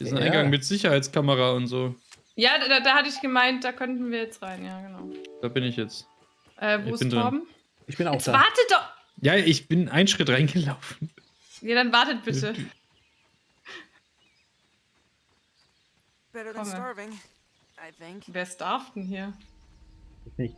Diesen Ja. Eingang mit Sicherheitskamera und so. Ja, da, da hatte ich gemeint, da könnten wir jetzt rein, ja, genau. Da bin ich jetzt. Äh, wo Ich ist drin. Torben? Ich bin auch Jetzt da. wartet doch! Ja, ich bin einen Schritt reingelaufen. Ja, dann wartet bitte. Better than Komme. starving, I think. Wer starft denn hier? Nicht.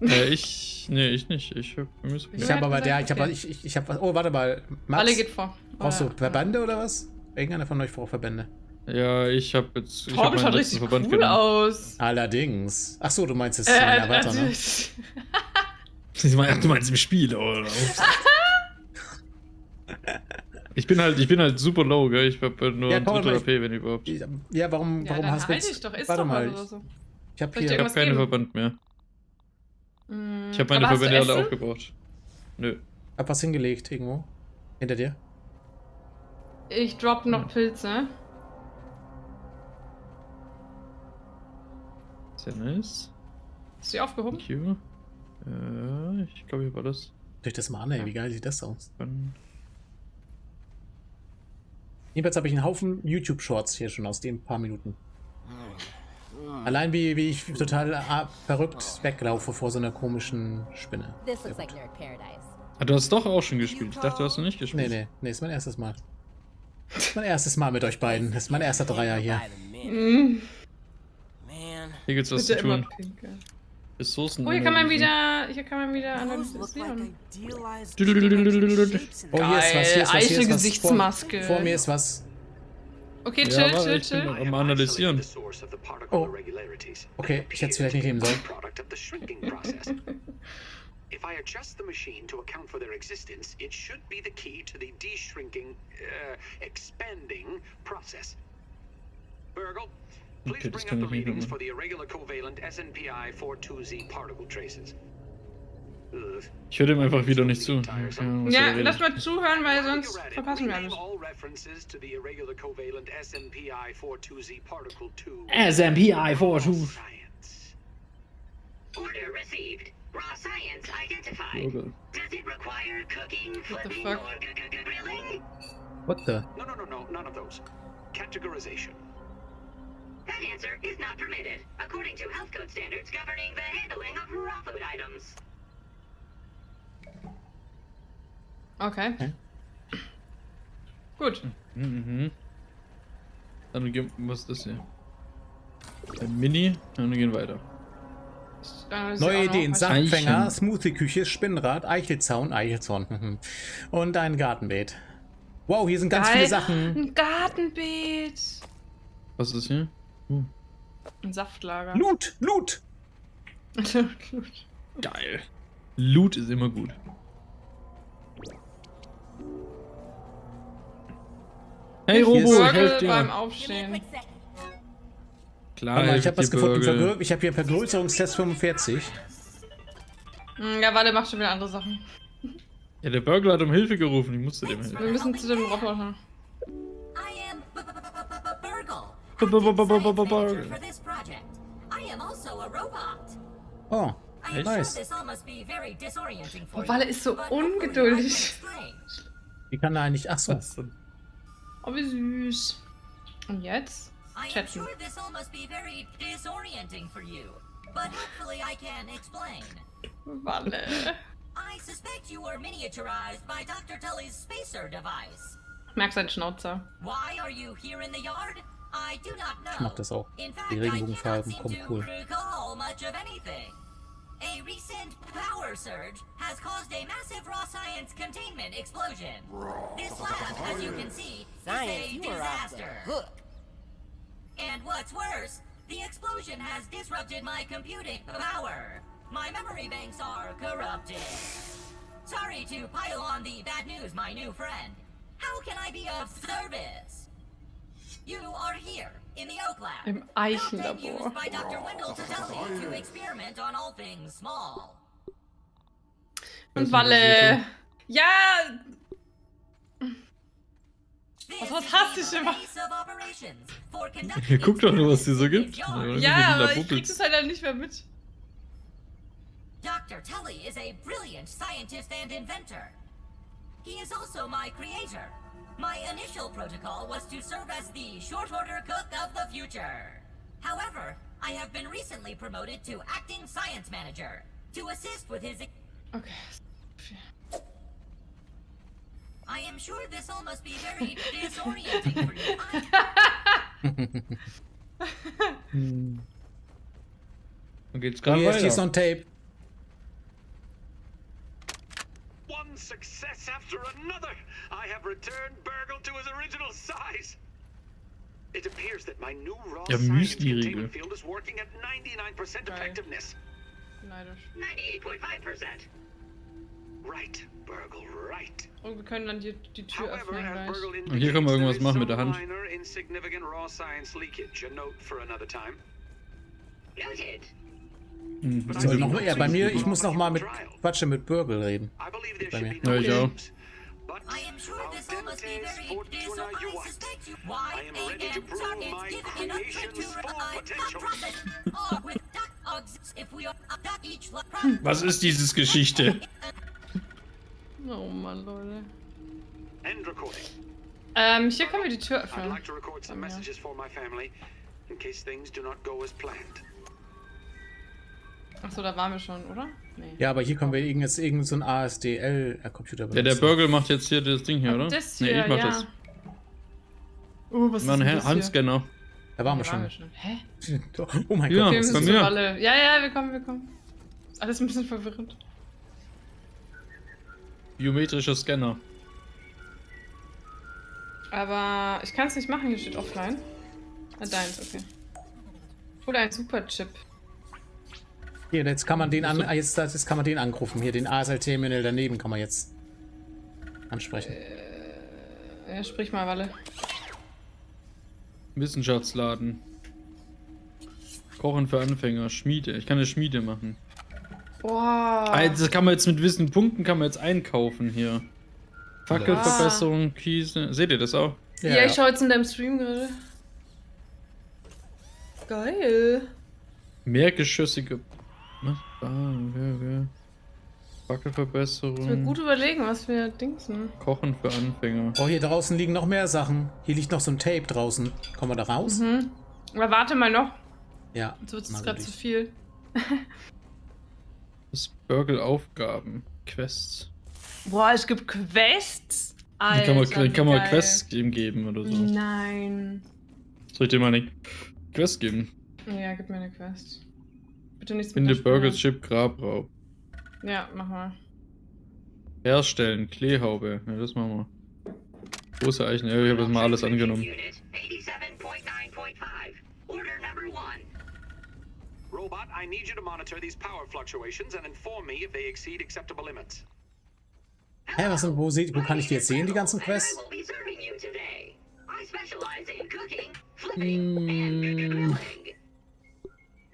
äh, ich. Nee, ich nicht. Ich hab. Ich Ja, habe aber der, ich habe okay. ich, ich, ich habe was. Oh, warte mal. Max, Alle geht vor. brauchst du Oder- Verbände oder was? Irgendeiner von euch braucht Verbände. Ja, ich hab jetzt. Ich hab Torben schaut richtig Verband cool genommen. aus. Allerdings. Ach so, du meinst es Äh, in Avatar, ne? natürlich. Du meinst im Spiel, oder? ich bin halt, ich bin halt super low, gell? Ich hab halt nur Ja, ein Drittel AP, wenn überhaupt. Ich Ja, warum, Ja, warum dann hast du halt jetzt... doch, ist warte doch mal, oder so. ich habe ich hier... irgendwas hab keine geben? Verband mehr. Mm, Ich hab meine Verbände alle aufgebraucht. Nö. hab was hingelegt irgendwo. Hinter dir. Ich drop noch Pilze. Sehr nice. Hast du die aufgehoben? Thank you. Äh, ich glaube, hier war das. Durch das mal an, ey. Wie geil sieht das aus? Dann Jedenfalls habe ich einen Haufen YouTube-Shorts hier schon aus den paar Minuten. Allein wie, wie ich total ah, verrückt weglaufe vor so einer komischen Spinne. Ah, du hast doch auch schon gespielt. Ich dachte, du hast noch nicht Nee, gespielt. nee, nee, ist mein erstes Mal. Mein erstes Mal mit euch beiden. Das ist mein erster Dreier hier. Mhm. Hier gibt's was Bitte zu tun. Ressourcen. Oh, hier kann man wieder. Hier kann man wieder analysieren. Oh, hier ist was. Hier ist was. Hier ist was. Vor, vor mir ist was. Okay, chill, ja, chill, chill. Am analysieren. Oh. Okay, ich hätte es vielleicht nicht nehmen sollen. Product of the shrinking process. if I adjust the machine to account for their existence, it should be the key to the de-shrinking, uh, expanding process. Burgle, please Okay, bring up the readings for the irregular covalent SNPI 42Z particle traces. Ugh. Ich höre dem einfach wieder nicht zu. Keine Ja, lass mal zuhören, weil sonst you're at it, verpassen wir rename alles. all references to the irregular covalent SNPI 42Z particle 2 SMPI 42. Order received. Raw science identified. Okay. Does it require cooking, What the flipping, fuck? or grilling? What the? No, no, no, no, none of those. Categorization. That answer is not permitted, according to health code standards governing the handling of raw food items. Okay. Okay. Gut. Mhm. Dann gehen, was ist das hier? Ein Mini, und wir gehen weiter. Dann ist Neue Ideen. Eichen. Smoothie-Küche, Spinnrad, Eichelzaun, Eichelzaun. Und ein Gartenbeet. Wow, hier sind ganz Geil. viele Sachen. Ein Gartenbeet. Was ist hier? Ein Saftlager. Loot, Loot. Geil. Loot ist immer gut. Hey Robo, ist- ich Burger helf beim dir. A Aufstehen. Klar, Mama, ich habe was gefunden. Vergrö ich habe hier einen Vergrößerungstest 45. Hm, ja, warte, mach schon wieder andere Sachen. Ja, der Burglar hat um Hilfe gerufen. Ich musste dem helfen. Wir müssen zu dem Roboter. Oh, nice. Oh, Walle ist so ungeduldig. Wie kann er eigentlich... Ach so. Oh, wie süß. Und jetzt? I am sure this all must be very disorienting for you, but hopefully I can explain. Walle. I suspect you were miniaturized by Dr. Tully's spacer device. Merk seinen Schnauzer. Why are you here in the yard? I do not know. Ich mag das auch. In fact, Die I cannot Regenbogenfarben seem kommen to cool. recall much of anything. A recent power surge has caused a massive raw science containment explosion. This lab, as you can see, Science, is you a were off the disaster. Hook. And what's worse, the explosion has disrupted my computing power. My memory banks are corrupted. Sorry to pile on the bad news, my new friend. How can I be of service? You are here in the Oak Lab. Im Built and Eichenlabor. used by Dr. Wendell Tuteli to experiment on all things small. Und Walle. Ja! This Was- was hast du schon mal- base of operations for conducting Guck doch nur, was die so gibt. experiments Ja, aber ich krieg das halt dann nicht mehr mit. Dr. Tully is a brilliant scientist and inventor. He is also my creator. My initial protocol was to serve as the short order cook of the future. However, I have been recently promoted to acting science manager to assist with his. Okay. I am sure this all must be very disorienting for you. I- Dann geht's gerade hier she's on tape. One success after another! I have returned Burgle to his original size! It appears that my new raw Ja, science containment field is working at 99% effectiveness. Neidisch. 98.5%. Right, Burgle, right. Und wir können dann die, die Tür öffnen gleich. Und hier können wir irgendwas is machen mit der Hand. Hm, But I So, think noch, ja, bei mir, ich muss noch mal mit. Quatsche mit Burgle reden. Bei mir. Ja, ich auch. But I am sure this all must be Audentes very fortuna dis- I juvat. suspect you. I Why am ready to again? prove Sorry, my it's given enough trick creation's to full revive the potential. process. Or with duck ogs, if we are a duck each. lo- Was ist dieses Geschichte? Oh Mann, Leute. end recording. Ähm, hier können wir die Tür I'd öffnen. like to record some messages for my family in case things do not go as planned. Achso, da waren wir schon, oder? Nee. Ja, aber hier können wir irgend- jetzt irgend so ein ASDL-Computer Ja, benutzen. der Burgle macht jetzt hier das Ding hier, oder? Das nee, hier, ich mach ja. das. Oh, was Mein ist das? Handscanner. Da waren wir Da waren schon. wir schon. Hä? Oh mein Ja. Gott. Wir sind alle. Ja, ja, wir kommen, wir kommen. Ist alles ein bisschen verwirrend. Biometrischer Scanner. Aber ich kann es nicht machen, hier steht offline. Ah, deins, okay. Oder ein Superchip. Hier, jetzt kann man den an, ah, jetzt, jetzt kann man den anrufen. Hier, den ASL-Terminal daneben kann man jetzt ansprechen. Ja, sprich mal, Walle. Wissenschaftsladen. Kochen für Anfänger. Schmiede. Ich kann eine Schmiede machen. Boah. Ah, Das kann man jetzt mit Wissen Punkten kann man jetzt einkaufen hier. Fackelverbesserung, Kiese. Seht ihr das auch? Ja, ich schaue jetzt in deinem Stream gerade. Geil. Mehrgeschossige. Was? Ah, okay, okay. Ich Fackelverbesserung. gut überlegen, was wir dingsen. Kochen für Anfänger. Oh, hier draußen liegen noch mehr Sachen. Hier liegt noch so ein Tape draußen. Kommen wir da raus? Mhm. Aber warte mal noch. Ja. Jetzt wird es gerade zu viel. Das Burgle Aufgaben. Quests. Boah, es gibt Quests. Alter, kann man, wie kann man. Quests ihm geben oder so. Nein. Soll ich dir mal eine Quest geben? Ja, gib mir eine Quest. Bitte nichts Finde. Burgers Chip Grabraub. Ja, mach mal. Herstellen, Kleehaube. Ja, das machen wir. Große Eichen. Ja, ich habe das mal alles angenommen. Robot, I need you to monitor these power fluctuations and inform me if they exceed acceptable limits. Hä, was denn, wo, seht, wo kann ich die jetzt sehen, die ganzen Quests? I will be serving you today. I specialize in cooking, flipping, and grilling.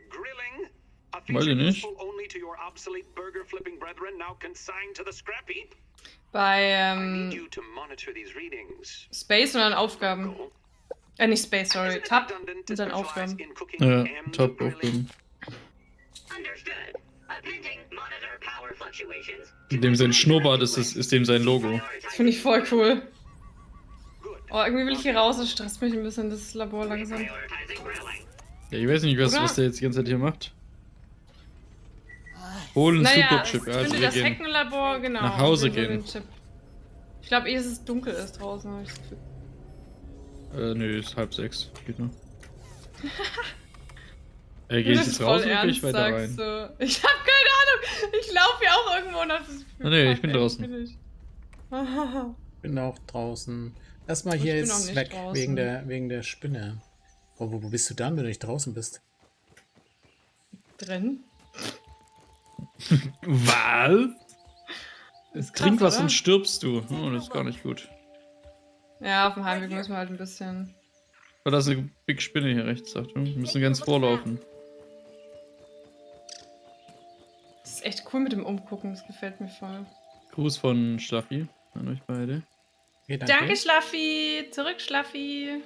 Grilling? A Weiß feature ich nicht. useful only to your obsolete burger flipping brethren now consigned to the scrap heap? Bei I need ähm, you to monitor these readings. Space und dann Aufgaben. Cool. Äh, nicht Space, sorry. Isn't it Tab redundant to und dann specialize Aufgaben. in cooking Ja, and Fluctuations. Dem sein Schnurrbart ist, ist, ist dem sein Logo. Das finde ich voll cool. Oh, irgendwie will ich hier raus. Das stresst mich ein bisschen, das Labor langsam. Ja, ich weiß nicht, was, Oder? was der jetzt die ganze Zeit hier macht. Holen Naja, Superchip. also finde wir das gehen. Heckenlabor, genau. Nach Hause gehen. Ich glaube, ehe es dunkel ist draußen. hab ich das Gefühl. Äh, nö, ist halb sechs. Geht noch. Ey, Wenn geh du ich jetzt raus oder geh ich weiter rein? So. Ich habe keine Ahnung. Ich laufe ja auch irgendwo und hab das Gefühl. Ah, nee, ich bin draußen. bin ich? Bin auch draußen. Erstmal hier jetzt weg, draußen. wegen der, wegen der Spinne. Oh, wo, wo bist du dann, wenn du nicht draußen bist? Drin? Was? Ist krass, Trink was oder? und stirbst du. Oh, das ist gar nicht gut. Ja, auf dem Heimweg müssen wir halt ein bisschen. Oh, da ist eine Big Spinne hier rechts, Achtung. Wir müssen ganz vorlaufen. Ist echt cool mit dem Umgucken, das gefällt mir voll. Gruß von Schlaffi an euch beide. Okay, Danke, Schlaffi! Zurück, Schlaffi!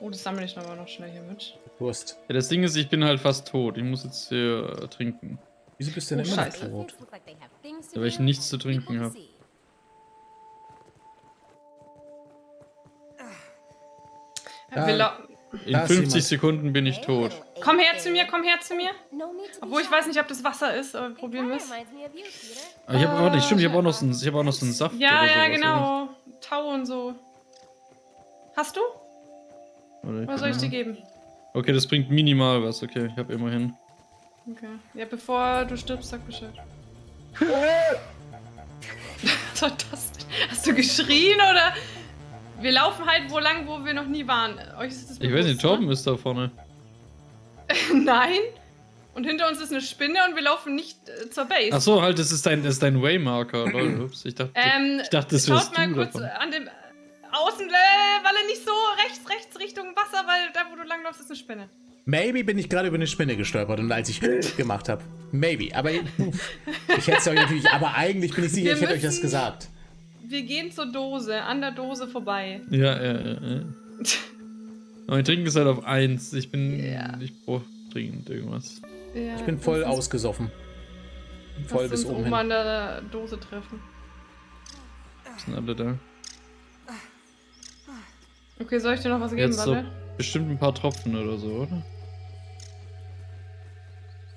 Oh, das sammle ich aber noch schnell hier mit. Wurst. Ja, das Ding ist, ich bin halt fast tot. Ich muss jetzt hier äh, trinken. Wieso bist du denn Oh, immer noch Scheiße. tot? Ja, weil ich nichts zu trinken habe. Ja, Wir lau- In Da ist 50 jemand. Sekunden bin ich tot. komm her zu mir, komm her zu mir. Obwohl ich weiß nicht, ob das Wasser ist, aber probieren wir es. Ah, ich habe auch nicht, stimmt, ich habe auch noch so einen, ich habe auch noch so einen Saft Ja, oder ja, genau. Tau und so. Hast du? Oder? Oder soll ich dir geben? Okay, das bringt minimal was, okay, ich habe immerhin. Okay. Ja, bevor du stirbst, sag Bescheid. Was war das? Hast du geschrien oder? Wir laufen halt wo lang, wo wir noch nie waren. Euch ist das Ich weiß nicht, bewusst, Torben ist da vorne. ne? Nein. Und hinter uns ist eine Spinne und wir laufen nicht äh, zur Base. Ach so, halt, das ist dein, das ist dein Waymarker, lol, ups. Ich dachte, Ähm, ich dachte, das schaut wärst mal du kurz davon. an dem Außenwalle nicht so rechts, rechts Richtung Wasser, weil da, wo du langläufst, ist eine Spinne. Maybe bin ich gerade über eine Spinne gestolpert und als ich gemacht habe. Maybe. Aber ich hätte es euch natürlich. Aber eigentlich bin ich sicher, Wir ich hätte euch das gesagt. Wir gehen zur Dose, an der Dose vorbei. Ja, ja, ja, ja. Mein Trinken ist halt auf 1. Ich bin. Ja. Ich brauche dringend irgendwas. Ja, Ich bin voll ausgesoffen. Voll bis oben oben hin. an der Dose treffen. Sind alle da. Okay, soll ich dir noch was geben, Jetzt so warte? bestimmt ein paar Tropfen oder so, oder?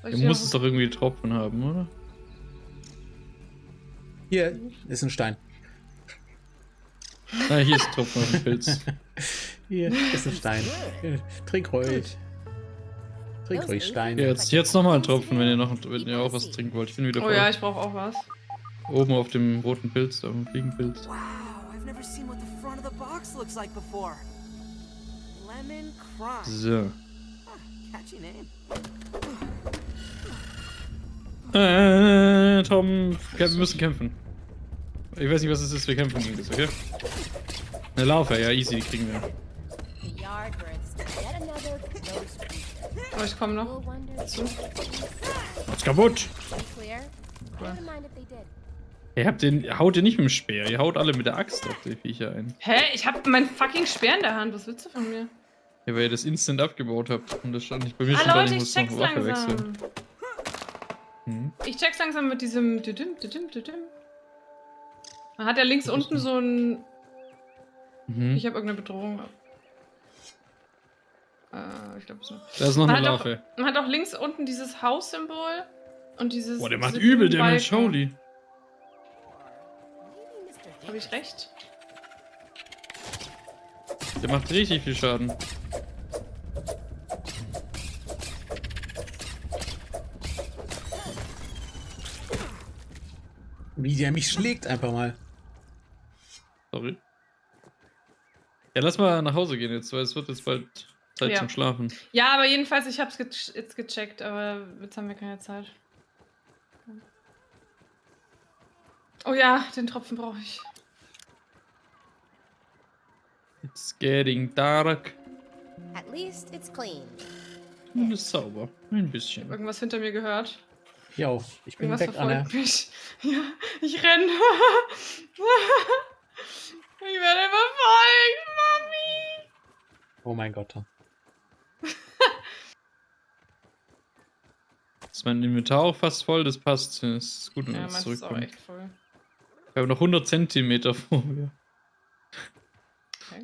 Du musst es doch irgendwie Tropfen haben, oder? Hier ist ein Stein. Ah, hier ist ein Tropfen auf dem Pilz. Hier ist ein Stein. Trink ruhig. Trink ruhig, Stein. Jetzt, jetzt nochmal ein Tropfen, wenn ihr noch wenn ihr auch was trinken wollt. Ich bin wieder Oh voll. ja, ich brauche auch was. Oben auf dem roten Pilz, auf dem Fliegenpilz. Wow, I've never seen what the front of the box looks like before. Lemon Crime. So. Catchy name. Äh, Tom, wir müssen kämpfen. Ich weiß nicht, was es ist, wir kämpfen gegen das, okay? Eine Larve, ja, easy, die kriegen wir. Creature. Oh, ich komme noch. Macht's kaputt! did. Ihr habt den, haut ihr nicht mit dem Speer, ihr haut alle mit der Axt auf die Viecher ein. Hä? Ich hab mein fucking Speer in der Hand. Was willst du von mir? Ja, weil ihr das instant abgebaut habt. Und das stand nicht bei mir Ah, da, Leute, ich ich muss noch check's Waffe langsam. wechseln. Hm. Ich check's langsam mit diesem düdüm, düdüm, düdüm. Man hat ja links unten so ein... Mhm. Ich habe irgendeine Bedrohung. Äh, ich glaube so. Da ist noch Man eine hat, auch, Larve. man hat auch links unten dieses Haussymbol und dieses... Boah, der macht übel. Maybe Mr. Habe ich recht? Der macht richtig viel Schaden. Wie der mich schlägt einfach mal. Sorry. Ja, lass mal nach Hause gehen jetzt, weil es wird jetzt bald Zeit Ja. zum Schlafen. Ja, aber jedenfalls, ich hab's ge jetzt gecheckt, aber jetzt haben wir keine Zeit. Oh ja, den Tropfen brauche ich. It's getting dark. At least it's clean. Und ist sauber. Ein bisschen. Irgendwas hinter mir gehört. Jo, ich bin Irgendwas weg, Anna. mich. Ja, ich renne. ich werde verfolgt, Mami. Oh mein Gott. Ist mein Inventar auch fast voll? Das passt. Das ist gut, wenn wir Ja, jetzt meins ist auch zurückkommen. echt voll. Wir haben noch 100 Zentimeter vor mir. Okay.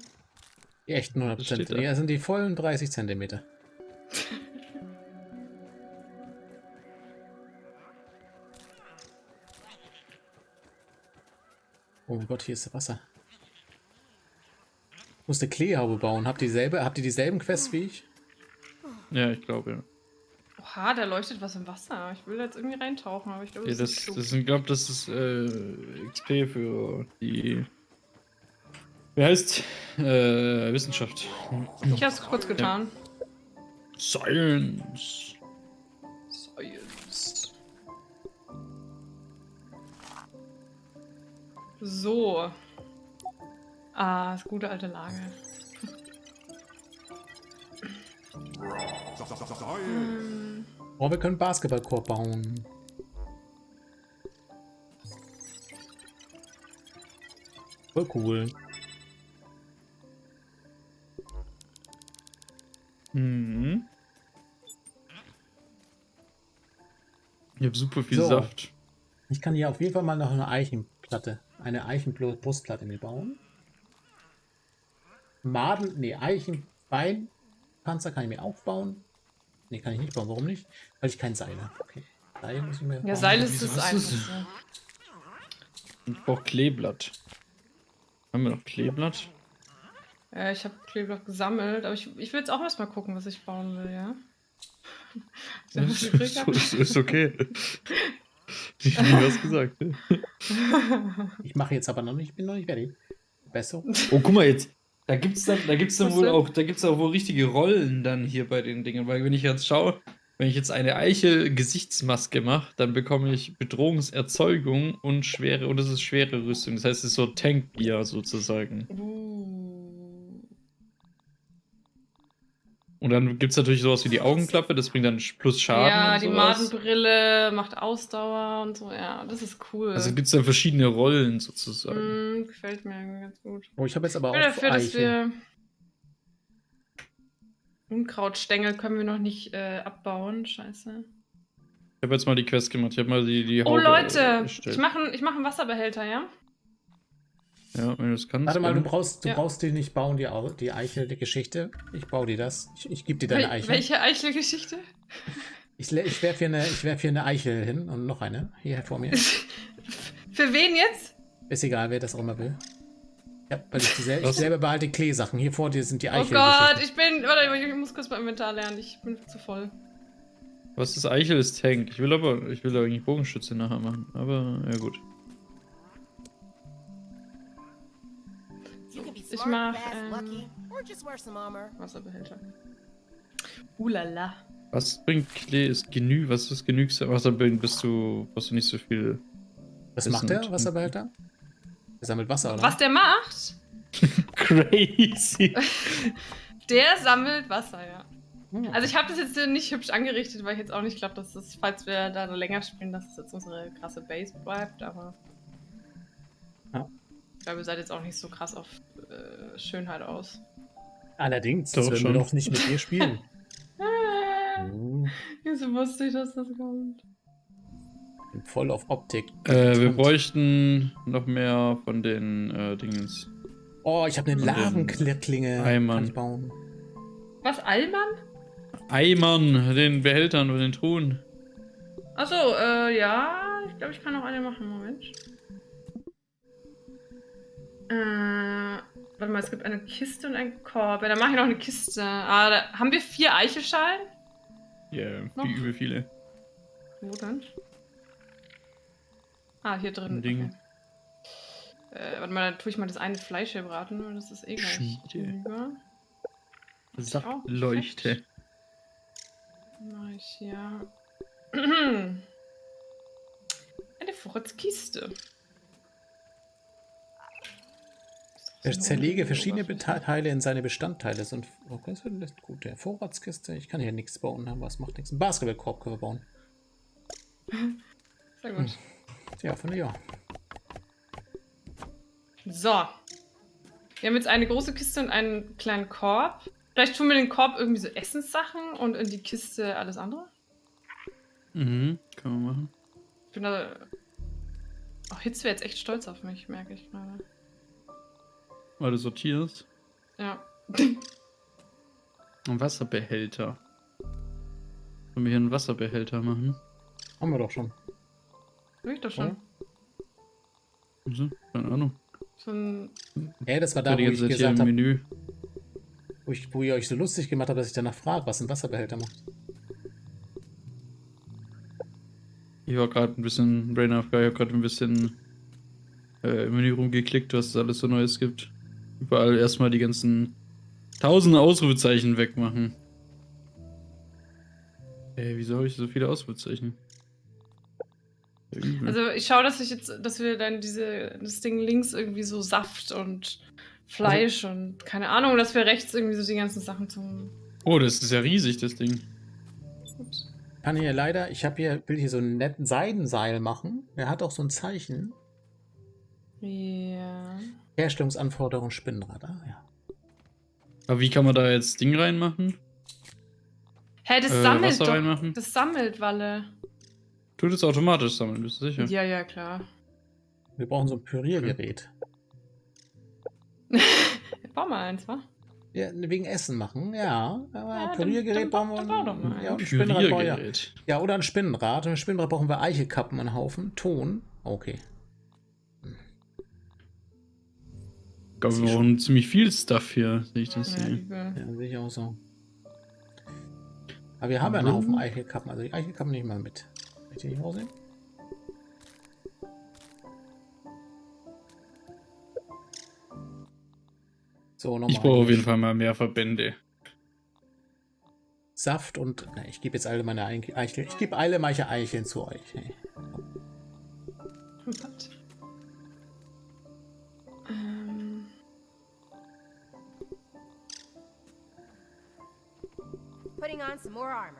Die echten 100 Das steht Prozent. da. Ja, sind die vollen 30 Zentimeter. Oh mein Gott, hier ist Wasser. Ich muss eine Kleehaube bauen. Habt ihr dieselbe, habt ihr dieselben Quests wie ich? Ja, ich glaube, ja. Oha, da leuchtet was im Wasser. Ich will da jetzt irgendwie reintauchen, aber ich glaube, ja das, das, das sind, glaube das ist äh, XP für die. Wie heißt? Äh, Wissenschaft. Ich hab's kurz getan. Science. Science. So. Ah, das gute alte Lager. Hm, Oh, wir können Basketballkorb bauen. Voll cool. Mhm. Ich habe super viel So. Saft. Ich kann hier auf jeden Fall mal noch eine Eichenplatte, eine Eichenbrustplatte mir bauen. Maden, nee, Eichen, Beinpanzer kann ich mir auch bauen. Nee, kann ich nicht bauen. Warum nicht? Weil ich kein Seil habe. Okay. Seil muss ich mir Ja, bauen. Seil ist das. Und ich brauche Kleeblatt. Haben wir noch Kleeblatt? Ja, ich habe Kleeblatt gesammelt, aber ich, ich will jetzt auch erstmal gucken, was ich bauen will, ja? Ist ist, ist, okay. Ich hab nie was gesagt. Ich mache jetzt aber noch nicht, ich bin noch nicht fertig. Besser. Oh, guck mal jetzt. Da gibt's dann, da gibt's dann wohl auch, da gibt's auch wohl richtige Rollen dann hier bei den Dingen. Weil wenn ich jetzt schaue, wenn ich jetzt eine Eichel-Gesichtsmaske mache, dann bekomme ich Bedrohungserzeugung und schwere, und das ist schwere Rüstung. Das heißt, es ist so Tankbier sozusagen. Uh. Und dann gibt's natürlich sowas wie die Augenklappe, das bringt dann plus Schaden. Ja, und die sowas. Madenbrille macht Ausdauer und so, ja, das ist cool. Also gibt's dann verschiedene Rollen sozusagen. Mm, gefällt mir irgendwie ganz gut. Oh, ich habe jetzt aber Ich bin auch dafür, dass Eiche. wir. Unkrautstängel können wir noch nicht äh, abbauen. Scheiße. Ich habe jetzt mal die Quest gemacht. Ich habe mal die, die Oh Haube Leute, erstellt. ich mache ich mach einen Wasserbehälter, ja? Ja, wenn du das kannst. Warte mal, du brauchst, du Ja. brauchst die nicht bauen, die, die Eichel, die Geschichte. Ich baue dir das. Ich, ich gebe dir deine Eichel. welche Eichelgeschichte? Ich, ich werfe hier, eine- ich werf hier eine Eichel hin und noch eine. Hier vor mir. Für wen jetzt? Ist egal, wer das auch immer will. Ja, weil ich, sel ich selber behalte Klee-Sachen. Hier vor dir sind die Oh Eichel. Gott, ich bin. Warte, ich muss kurz mein Inventar lernen. Ich bin zu voll. Was ist Eichel ist Tank. Ich will aber, ich will eigentlich Bogenschütze nachher machen. Aber ja gut. Ich mach, ähm. Wasserbehälter. Ulala. Was bringt Klee? Ist genü, was ist genügsam? Was da bist du, brauchst du nicht so viel. Was macht der Wasserbehälter? Der sammelt Wasser, oder? Was der macht? Crazy. Der sammelt Wasser, ja. Hm. Also ich habe das jetzt nicht hübsch angerichtet, weil ich jetzt auch nicht glaube, dass das, falls wir da noch länger spielen, dass es jetzt unsere krasse Base bleibt, aber. Ja. Ich glaube, ihr seid jetzt auch nicht so krass auf äh, Schönheit aus. Allerdings, Doch das werden schon. wir doch nicht mit dir spielen. Hm, wieso wusste ich, dass das kommt? bin voll auf Optik. äh, wir bräuchten noch mehr von den äh, Dingens. Oh, ich habe eine den Lavenklinge. Eimern. Ich bauen. Was, Allmann? Eimern, den Behältern und den Truhen. Achso, äh, ja. Ich glaube, ich kann noch eine machen. Moment. Äh, warte mal, es gibt eine Kiste und einen Korb. Ja, dann mache ich noch eine Kiste. Ah, da, haben wir vier Eichelschalen? Ja, yeah, wie übel viele. Wo denn? Ah, hier drin. Ein Ding. Okay. Äh, warte mal, dann tue ich mal das eine Fleisch hier braten, weil das ist eh gleich Schmiede. Mach ich hier. Eine Vorratskiste. Ich zerlege verschiedene Teile in seine Bestandteile. Und okay, das ist gut. Der Vorratskiste. Ich kann hier nichts bauen, aber es macht nichts. Ein Basketballkorb können wir bauen. Sehr gut. Ja, von ja. So. Wir haben jetzt eine große Kiste und einen kleinen Korb. Vielleicht tun wir in den Korb irgendwie so Essenssachen und in die Kiste alles andere. Mhm, kann man machen. Ich bin da. Auch Hitz wäre jetzt echt stolz auf mich, merke ich gerade. Weil du sortierst. Ja. Ein Wasserbehälter. Sollen wir hier einen Wasserbehälter machen? Haben wir doch schon. Hab ich doch schon. Also, keine Ahnung. So ein. Ja, das war Da wo ich gesagt im habe, Menü. wo, ich, wo ihr euch so lustig gemacht habt, dass ich danach frage, was ein Wasserbehälter macht. Ich war gerade ein bisschen Brain ich habe gerade ein bisschen äh, im Menü rumgeklickt, was es alles so Neues gibt. Überall erstmal die ganzen tausende Ausrufezeichen wegmachen. Ey, wieso habe ich so viele Ausrufezeichen? Übel. Also ich schaue, dass ich jetzt, dass wir dann diese, das Ding links irgendwie so Saft und Fleisch und keine Ahnung, dass wir rechts irgendwie so die ganzen Sachen zum. oh, das ist ja riesig, das Ding. Ups. Kann hier leider, ich habe hier, will hier so einen netten Seidenseil machen. Der hat auch so ein Zeichen. Ja. Herstellungsanforderung Spinnrad. Ah, ja. Aber wie kann man da jetzt Ding reinmachen? Hä, das Äh, sammelt Wasser doch. reinmachen? Das sammelt, Walle. Tut es automatisch sammeln, bist du sicher? Ja, ja, klar. Wir brauchen so ein Püriergerät. Bau mal eins, wa? Ja, wegen Essen machen, ja. Aber Ja, Püriergerät dann brauchen wir. dann doch mal ja, ein Spinnrad brauchen wir. Ja, oder ein Spinnrad. Und ein Spinnrad brauchen wir Eichelkappen einen Haufen. Ton. Okay. Glaube, wir brauchen ziemlich viel Stuff hier, sehe ich das Ja, hier. Ja, sehe ich auch so. Aber wir haben ja einen Haufen Eichelkappen. Also die Eichelkappen ich mal mit. Kann nicht rausnehmen? So, nochmal. Ich brauche auf jeden Fall mal mehr Verbände. Saft und. Na, ich gebe jetzt alle meine Eich- Eicheln. Ich gebe alle meine Eicheln zu euch. Hey. Putting on some more armor.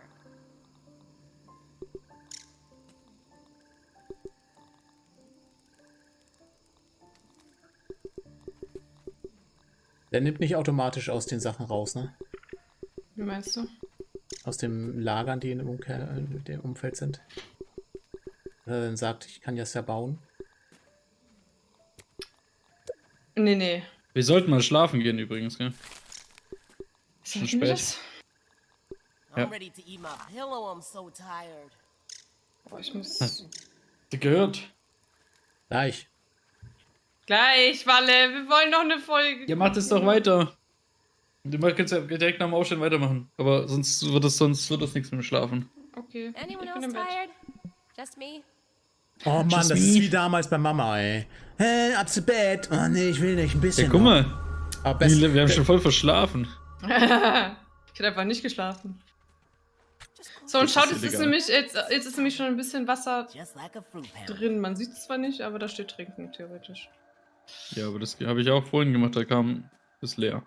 Der nimmt nicht automatisch aus den Sachen raus, ne? Wie meinst du? Aus dem Lagern, die in dem, Umkehr, in dem Umfeld sind. Dass er dann sagt, ich kann das ja bauen. Nee, nee. Wir sollten mal schlafen gehen übrigens, gell? Schon Sollten wir spät. das? Tired. Boah, ich muss. Hast du gehört? Gleich. Gleich, Walle, wir wollen noch eine Folge. Ja, macht es doch weiter. Du kannst ja direkt nach dem Aufstehen weitermachen. Aber sonst wird es sonst wird das nichts mit dem Schlafen. Okay. Anyone ich bin else im Bett. tired? Just me? Oh Mann, Just das me. ist wie damals bei Mama, ey. Hä, ab zu Bett. Oh nee, ich will nicht. Ein bisschen. Ja, guck noch. mal. Wir haben schon voll verschlafen. ich hätte einfach nicht geschlafen. So, und schaut, jetzt ist, nämlich, jetzt, jetzt ist nämlich schon ein bisschen Wasser drin. Man sieht es zwar nicht, aber da steht trinken, theoretisch. Ja, aber das habe ich auch vorhin gemacht. Da kam. Ist leer.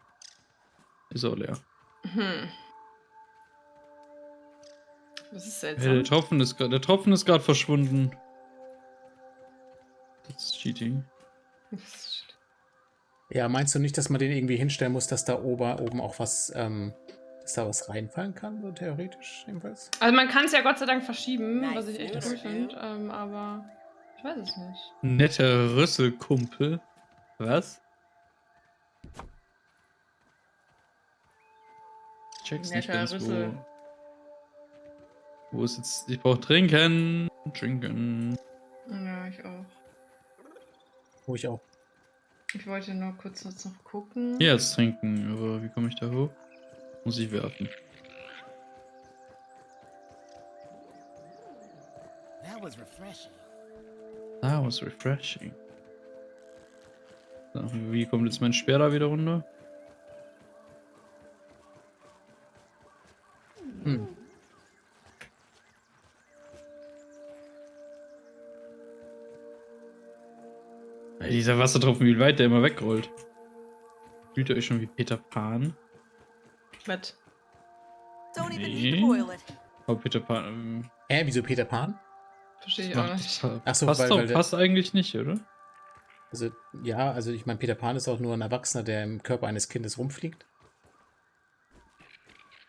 Ist auch leer. Hm. Das ist Hey, der seltsam. Tropfen ist gerade. Der Tropfen ist gerade verschwunden. Das ist Cheating. Ja, meinst du nicht, dass man den irgendwie hinstellen muss, dass da ober, oben auch was, ähm, dass da was reinfallen kann, so theoretisch jedenfalls? Also man kann es ja Gott sei Dank verschieben, Nice was ich echt cool finde, ähm, aber ich weiß es nicht. Netter Rüsselkumpel. Was? Ich check's nicht Netter ganz, Rüssel. wo. Wo ist jetzt. Ich brauch trinken. Trinken. Ja, ich auch. Wo ich auch. Ich wollte nur kurz noch gucken. Hier jetzt trinken, aber wie komme ich da hoch? Muss ich werfen. That was refreshing. That was refreshing. So, wie kommt jetzt mein Speer da wieder runter? Hm. Dieser Wassertropfen, wie weit der immer wegrollt. Fühlt ihr euch schon wie Peter Pan? Mit. Nee. Oh, Peter Pan. Ähm, Hä, wieso Peter Pan? Verstehe ich auch nicht. pa- Ach so, passt, weil- doch, weil passt eigentlich nicht, oder? Also, ja, also ich meine, Peter Pan ist auch nur ein Erwachsener, der im Körper eines Kindes rumfliegt.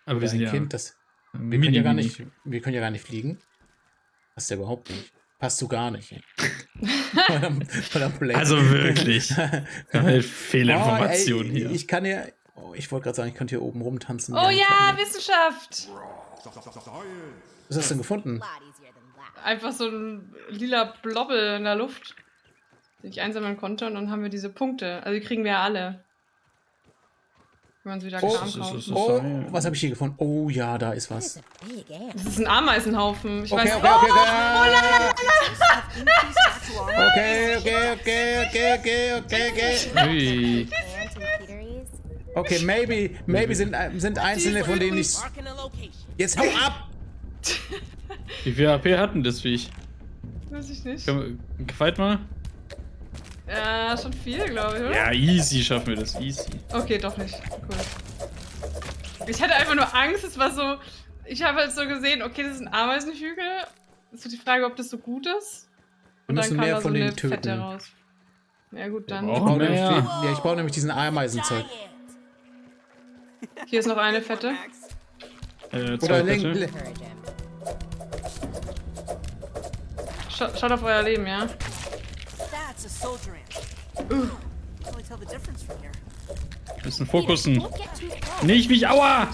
Aber wir Oder sind ein ja. Kind, das. Wir können ja gar nicht, wir können ja gar nicht fliegen. Passt ja überhaupt nicht. Passt so gar nicht. Also wirklich. Eine Fehlinformation oh, ey, hier. Ich kann ja. Oh, ich wollte gerade sagen, ich könnte hier oben rumtanzen. Oh ja, Wissenschaft! Was hast du denn gefunden? Einfach so ein lila Blobbel in der Luft, den ich einsammeln konnte und dann haben wir diese Punkte. Also die kriegen wir ja alle. Wenn man sie wieder Oh, Oh, was habe ich hier gefunden? Oh ja, da ist was. Das ist ein Ameisenhaufen. Ich Okay, weiß okay, okay, Oh, okay. Increased natural armor. Okay, okay, okay, okay, okay, okay, okay. Okay, maybe, maybe sind, sind einzelne von denen nicht. Jetzt hau ab! Wie viel AP hatten das Viech? Weiß ich nicht. Können wir- Fight mal? Ja, schon viel, glaube ich, oder? Ja, easy schaffen wir das. Easy. Okay, doch nicht. Cool. Ich hatte einfach nur Angst, es war so. Ich habe halt so gesehen, okay, das ist ein Ameisenhügel. Ist so die Frage, ob das so gut ist. Wir müssen mehr von denen Fette töten. raus. Ja gut, dann. Wir Ich ja, ich baue nämlich diesen Ameisenzeug. Hier ist noch eine Fette. Äh, zwei Oder Fette. him. Scha schaut auf euer Leben, ja? Here. Müssen fokussen. Nicht mich, aua!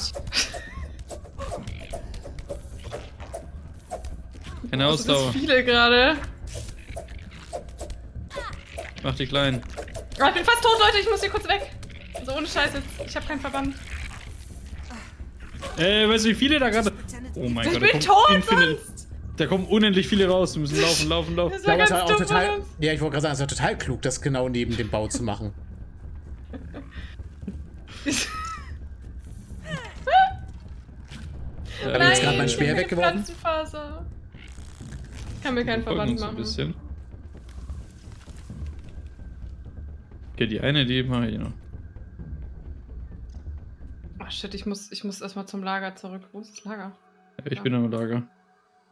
Keine Also das Ausdauer. viele gerade. Mach die kleinen. Oh, ich bin fast tot, Leute. Ich muss hier kurz weg. So ohne Scheiße. Ich habe keinen Verband. Äh, weißt du, wie viele da gerade. Oh mein Ich Gott, bin da kommen tot infinite- Da kommen unendlich viele raus. Wir müssen laufen, laufen, laufen. Das Ich war es ganz dumm. total. Ja, ich wollte gerade sagen, es war total klug, das genau neben dem Bau zu machen. Hab ich jetzt gerade mein Speer ich weggeworfen? Pflanzenfaser. Ich kann mir keinen Verband uns ein machen. bisschen. Okay, die eine, die mache ich noch. Oh shit, ich muss, ich muss erstmal zum Lager zurück. Wo ist das Lager? Ja, Ich bin am Lager.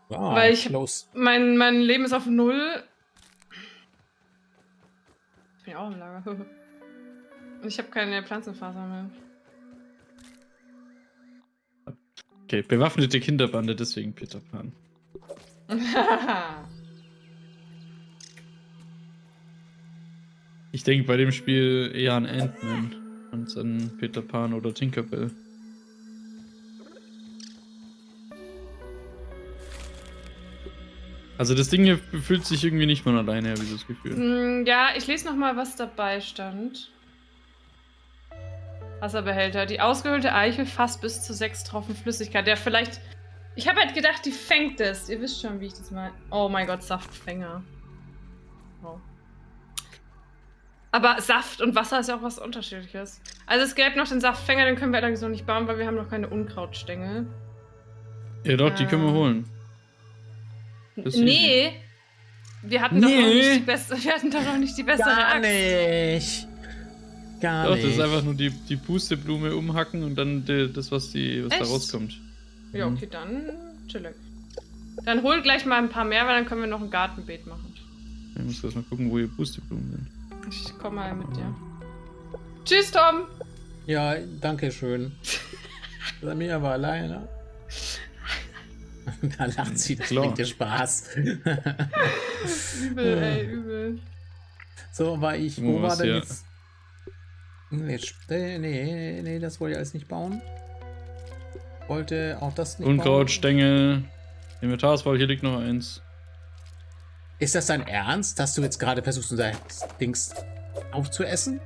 Ah, Weil ich- close. Mein, mein Leben ist auf Null. Ich bin ja auch im Lager. Und ich habe keine Pflanzenfaser mehr. Okay, bewaffnete Kinderbande, deswegen Peter Pan. Ich denke bei dem Spiel eher an Ant-Man und an Peter Pan oder Tinkerbell. Also das Ding hier fühlt sich irgendwie nicht von alleine, habe ich das Gefühl. Mm, ja, ich lese noch mal, was dabei stand. Wasserbehälter. Die ausgehöhlte Eichel fasst bis zu sechs Tropfen Flüssigkeit. Ja, vielleicht. Ich habe halt gedacht, die fängt es. Ihr wisst schon, wie ich das meine. Oh mein Gott, Saftfänger. Oh. Aber Saft und Wasser ist ja auch was Unterschiedliches. Also es gäbe noch den Saftfänger, den können wir allerdings noch nicht bauen, weil wir haben noch keine Unkrautstängel. Ja doch, die können wir Ähm, holen. Das nee. Wir hatten, doch noch Nee. nicht die beste, wir hatten doch noch nicht die bessere Gar Axt. nicht. Gar Doch, nicht. das ist einfach nur die, die Pusteblume umhacken und dann die, das, was, die, was da rauskommt. Ja, okay, dann chillig. Dann hol gleich mal ein paar mehr, weil dann können wir noch ein Gartenbeet machen. Ich muss erst mal gucken, wo die Pusteblumen sind. Ich komm mal mit dir. Tschüss, Tom! Ja, danke schön. Bei mir aber alleine. da lacht sie, das Klar. bringt dir Spaß. Übel, ey, übel. so, war ich. Wo Wo war denn ja. jetzt? Nee, nee, nee, nee, das wollte ich alles nicht bauen. Wollte auch das nicht Unkraut, bauen. Stängel, Inventarswahl, hier liegt noch eins. Ist das dein Ernst, dass du jetzt gerade versuchst, unser Dings aufzuessen?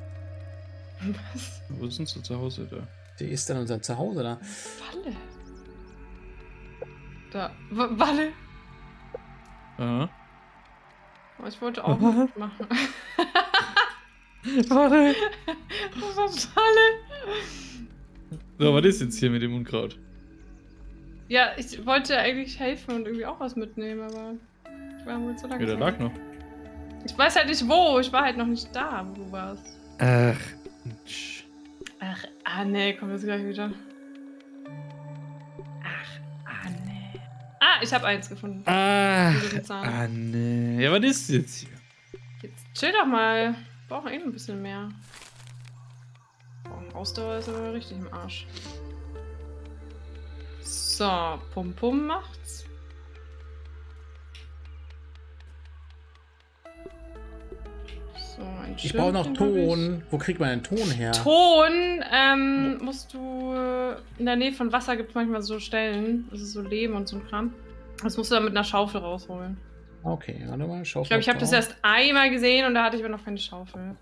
Was? Wo sind sie zu Hause da? Die ist dann unser Zuhause da. Walle. Da. W Walle. Aha. Oh, ich wollte auch mitmachen. Warte. Das war Walle. So, was ist jetzt hier mit dem Unkraut? Ja, ich wollte eigentlich helfen und irgendwie auch was mitnehmen, aber war wohl zu Ja, der lag noch. Ich weiß halt nicht wo. Ich war halt noch nicht da, wo du warst. Ach. Ach, ah nee, kommt jetzt gleich wieder. Ach, ah nee. Ah, ich habe eins gefunden. Ach. Ah, nee. Ja, was ist jetzt hier? Jetzt chill doch mal. Wir brauchen eh noch ein bisschen mehr. Oh, Ausdauer ist aber richtig im Arsch. So, Pum Pum macht's. So, ein Ich brauche noch. Ton. Wo kriegt man denn Ton her? Ton ähm, musst du in der Nähe von Wasser gibt es manchmal so Stellen, also so Lehm und so ein Kram. Das musst du dann mit einer Schaufel rausholen. Okay, warte mal, schau Ich glaube, ich habe das erst einmal gesehen und da hatte ich aber noch keine Schaufel.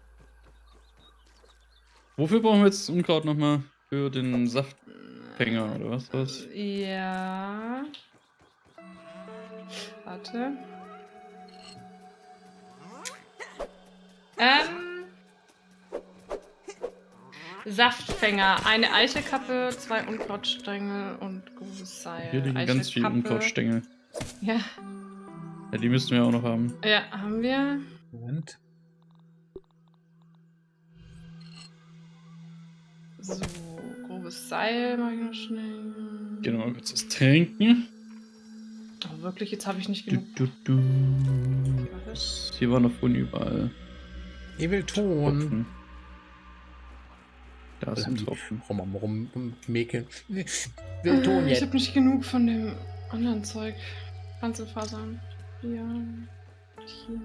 Wofür brauchen wir jetzt Unkraut nochmal? Für den Saftfänger oder was? was? Ja. Warte. Ähm. Saftfänger. Eine Eichelkappe, zwei Unkrautstängel und gutes Seil. Hier liegen ganz viele. Unkrautstängel. Ja. Ja, die müssten wir auch noch haben. ja, haben wir. Moment. So, grobes Seil mache ich noch schnell. Mal kurz was trinken. Oh, wirklich, jetzt habe ich nicht Du, genug. du, du. Was? Hier war noch vorhin überall Ich will Ton. Tropfen. Da ist ein Tropfen. Rum, rum, rum, rum mäkeln. Ich will Ton Ah, Ich jetzt. habe nicht genug von dem anderen Zeug. Panzerfasern. Hier. Hier.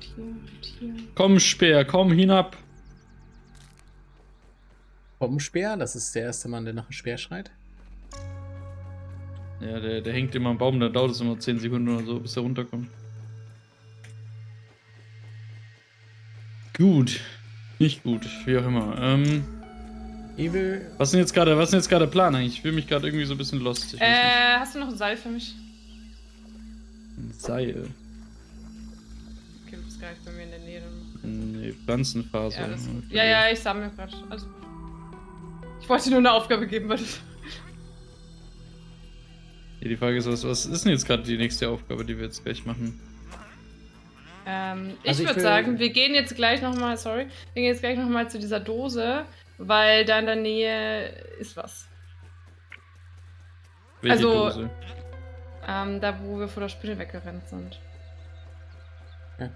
Hier. Hier. Komm, Speer, komm hinab. Bombenspeer, das ist der erste Mann, der nach einem Speer schreit. Ja, der, der hängt immer am Baum, dann dauert es immer 10 Sekunden oder so, bis er runterkommt. Gut. Nicht gut, wie auch immer. Ähm, Evil, was ist denn jetzt gerade, was ist jetzt gerade der Plan eigentlich? Ich fühle mich gerade irgendwie so ein bisschen lost. Ich Äh, hast du noch ein Seil für mich? Ein Seil. Okay, du bist gar nicht bei mir in der Nähe. Nee, Pflanzenfaser. Ja. Okay. ja, ja, ich sammle gerade. Also. Ich wollte dir nur eine Aufgabe geben, weil. Ja, die Frage ist, was, was ist denn jetzt gerade die nächste Aufgabe, die wir jetzt gleich machen? Ähm, ich Also würde sagen, wir gehen jetzt gleich nochmal, sorry, wir gehen jetzt gleich nochmal zu dieser Dose, weil da in der Nähe ist was. Welche Also- Dose? Ähm, da wo wir vor der Spinne weggerannt sind.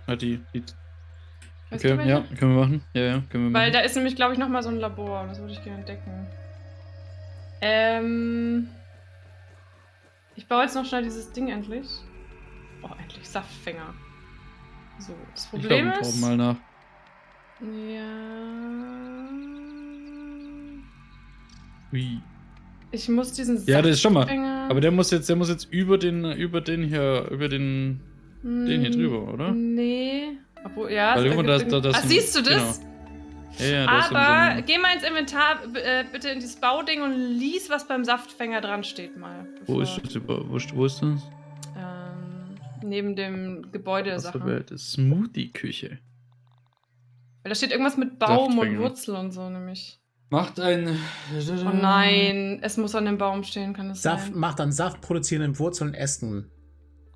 Ah, die, die. Weißt Okay, ja, können wir machen. Ja, ja, können wir Weil machen. da ist nämlich, glaube ich, nochmal so ein Labor. Das würde ich gerne entdecken. Ähm. Ich baue jetzt noch schnell dieses Ding endlich. Oh, endlich. Saftfänger. So, das ich Problem wir brauchen ist. mal nach. Ja. Ui. Ich muss diesen Ja, das ist schon mal. Aber der muss jetzt, der muss jetzt über den, über den hier, über den, den hier Hm, drüber, oder? Nee. Obwohl, ja. Weil da- da- irgendwie- das ah, ein- siehst du das? Ja, ja, da ist so Aber ein- geh mal ins Inventar, äh, bitte in dieses Bauding und lies, was beim Saftfänger dran steht mal. Wo ist das wo ist das? Neben dem Gebäude Was Sachen. aber das Smoothie-Küche. Weil da steht irgendwas mit Baum und Wurzel und so nämlich. Macht ein. Oh nein, es muss an dem Baum stehen, kann es Saft, sein? macht dann Saft produzierenden Wurzeln Ästen.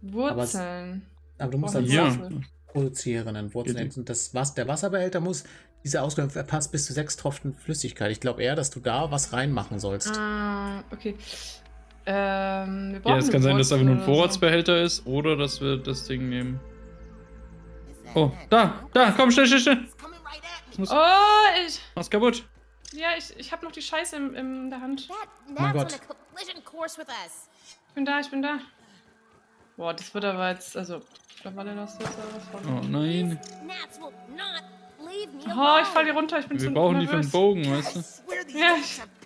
Wurzeln. Aber du musst Oh, dann Ja. Saft produzierenden Wurzeln Ästen. Das, was, der Wasserbehälter muss, diese Ausgabe verpasst bis zu sechs Tropfen Flüssigkeit. Ich glaube eher, dass du da was reinmachen sollst. Ah, okay. Ähm, wir brauchen Ja, es kann sein, dass einfach nur ein Vorratsbehälter ist oder dass wir das Ding nehmen. Oh, da, da, komm, schnell, schnell, schnell. Ich. Oh, ich, mach's kaputt. ja, ich, ich habe noch die Scheiße in, in der Hand. That mein Gott. Ich bin da, ich bin da. Boah, das wird aber jetzt, also, mittlerweile das jetzt was von. Oh nein. Oh, ich fall hier runter, ich bin Wir zu brauchen die für nervös. einen Bogen, weißt du? Ja,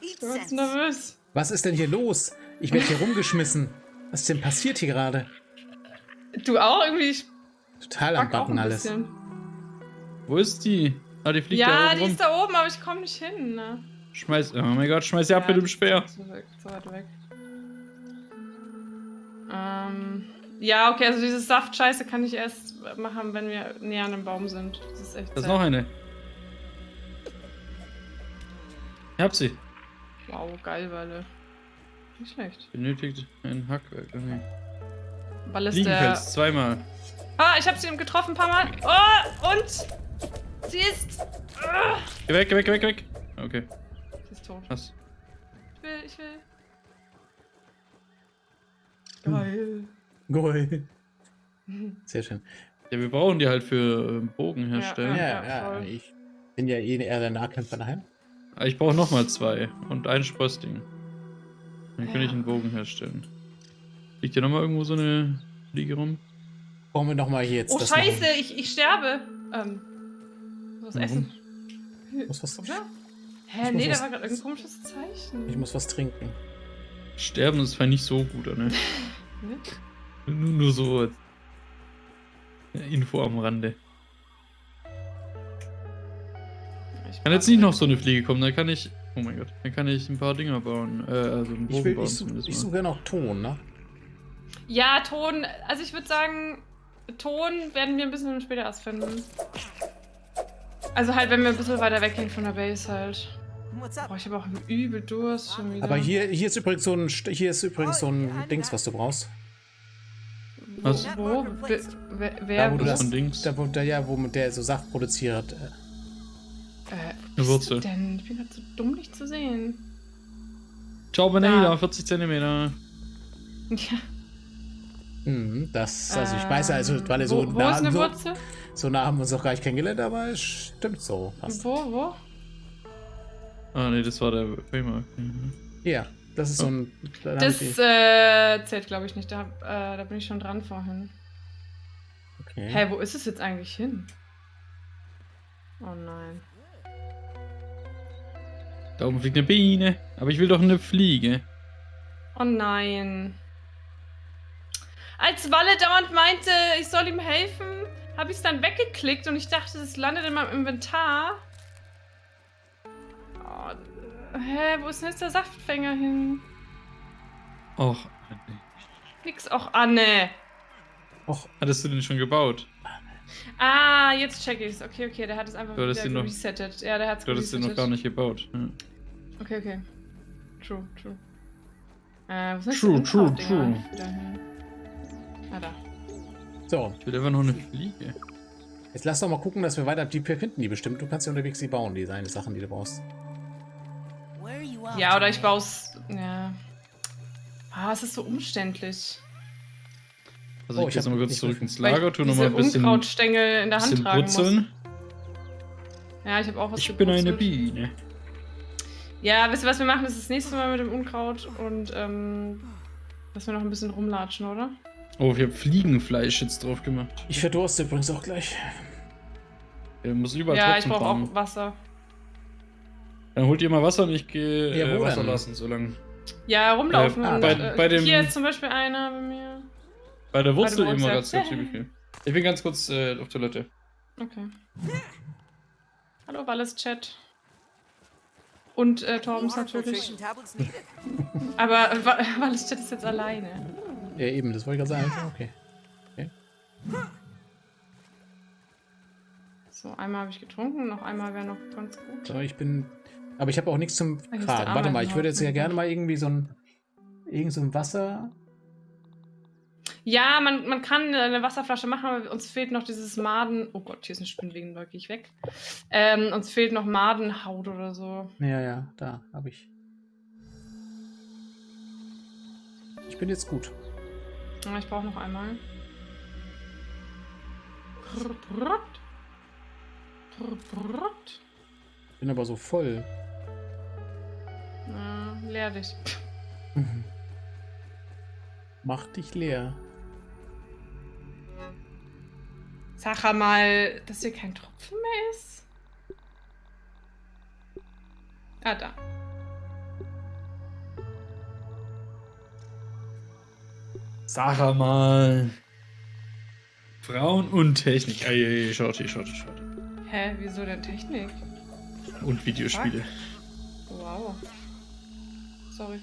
Ich bin sense. nervös. Was ist denn hier los? Ich werde hier rumgeschmissen. Was ist denn passiert hier gerade? Du auch irgendwie? Ich Total am Backen alles. bisschen. Wo ist die? Ah, die fliegt da Ja, oben die rum. ist da oben, aber ich komme nicht hin. Ne? Schmeiß, oh mein Gott, schmeiß sie ab Ja, mit dem Speer. Zu, weit- zu weit weg. Ähm, ja, okay, also diese Saftscheiße kann ich erst machen, wenn wir näher an dem Baum sind. Das ist echt Da ist noch eine. Ich hab sie. Wow, geil, Walle. Nicht schlecht. Benötigt ein Hackwerk. Okay. Weil ist der... Fliegenpelz, zweimal. Ah, ich habe sie getroffen ein paar Mal. Oh, und sie ist... Ah, Geh weg, geh weg, geh weg, geh weg. Okay, sie ist tot. was? Ich will, ich will. Geil. Goal. Sehr schön. Ja, wir brauchen die halt für ähm, Bogen herstellen. Ja, Ja, ja, voll. ich bin ja eh eher der Nahkämpfer daheim. Aber Ich brauche nochmal zwei und ein Sprössling. Dann kann Ja. ich einen Bogen herstellen. Liegt hier nochmal irgendwo so eine Fliege rum? Brauchen wir nochmal hier jetzt Oh, das scheiße, machen. ich, ich sterbe. Ähm, was Warum? essen? Muss was? Ich Hä, muss nee, da was- war gerade irgendein komisches Zeichen. ich muss was trinken. Sterben ist zwar nicht so gut, ne? Ne? Nur, nur so als Info am Rande. Ich Kann jetzt nicht noch so eine Fliege kommen, dann kann ich. Oh mein Gott, dann kann ich ein paar Dinger bauen. Äh, also einen Ich, Bogen will, bauen ich, such- zumindest ich suche noch Ton, ne? Ja, Ton. Also ich würde sagen, Ton werden wir ein bisschen später erst finden. Also halt, wenn wir ein bisschen weiter weggehen von der Base halt. Boah, ich habe auch übel Durst schon wieder. Aber hier, hier ist übrigens so ein, St- hier ist übrigens so ein Dings, was du brauchst. Was? Wo? Wer? wer, Da, wo du das da, wo, da, ja, wo der so Saft produziert. Eine Wurzel. Denn ich bin gerade so dumm, dich zu sehen. Ciao, Beneda, Da. 40 Zentimeter. Ja. Mhm, das, also ich weiß ja, also, weil er Ähm, so wo, wo nah, ist eine so, Wurzel? so nah haben wir uns auch gar nicht kennengelernt, aber es stimmt so. Fast. Wo, wo? Ah, nee, das war der Waymark. Mhm. Ja, das ist so ein. da Das ich- äh, zählt, glaube ich, nicht. Da, äh, da bin ich schon dran vorhin. okay. Hä, wo ist es jetzt eigentlich hin? Oh nein. Da oben fliegt eine Biene. Aber ich will doch eine Fliege. Oh nein. Als Walle dauernd meinte, ich soll ihm helfen, habe ich es dann weggeklickt und ich dachte, es landet in meinem Inventar. Oh, hä, wo ist denn jetzt der Saftfänger hin? Och, Nix auch Anne. Och, hattest du den schon gebaut? Ah, jetzt check ich's. Okay, okay, der hat es einfach Du wieder den noch- resettet. Ja, der hat's Du hattest den noch gar nicht gebaut. Ja. Okay, okay. True, true. Äh, ist denn True, true, true. Ah, da. so. Ich will einfach noch eine Fliege. Jetzt lass doch mal gucken, dass wir weiter. Die finden die bestimmt. Du kannst ja unterwegs die bauen, die deine Sachen, die du brauchst. Where are you off Ja, oder ich baue Ja. Ah, es ist so umständlich. Also Oh, ich gehe jetzt mal kurz zurück ins Lager, tu diese nochmal ein bisschen, Unkrautstängel in der Hand tragen brutzeln. muss. Ja, ich habe auch was Ich bin eine. Biene. Ja, wisst ihr, was wir machen? Das ist das nächste Mal mit dem Unkraut und ähm, dass wir noch ein bisschen rumlatschen, oder? Oh, ich habe Fliegenfleisch jetzt drauf gemacht. Ich verdurste übrigens auch gleich. Er muss überall ja, ich brauche auch Wasser. Dann holt ihr mal Wasser und ich gehe Ja, äh, Wasser denn? lassen, so lange. Ja, rumlaufen. Äh, und, bei- äh, bei dem- Hier ist zum Beispiel einer bei mir. Bei der Wurzel mal, immer ich ganz übel. Ich bin ganz kurz äh, auf Toilette. Okay. Hallo, Wallis Chat. Und äh, Torbens natürlich. Aber äh, Wallis Chat ist jetzt alleine. Ja, eben, das wollte ich gerade sagen. Okay. So, einmal habe ich getrunken, noch einmal wäre noch ganz gut. So, ich bin. Aber ich habe auch nichts zum Tragen. Warte mal, ich würde jetzt ja gerne mal irgendwie so ein. Irgend so ein Wasser. Ja, man, man kann eine Wasserflasche machen, aber uns fehlt noch dieses Maden. Oh Gott, hier ist eine Spinnwegen, da gehe ich weg. Ähm, uns fehlt noch Madenhaut oder so. Ja, ja, da habe ich. Ich bin jetzt gut. Ich brauche noch einmal. Bin aber so voll. Ja, leer dich. Mach dich leer. Sag mal, dass hier kein Tropfen mehr ist. Ah, da. Sag mal. Frauen und Technik. Ey, ey, schaut, schaut, schaut. Hä, wieso denn Technik? Und Videospiele. Wow. Sorry.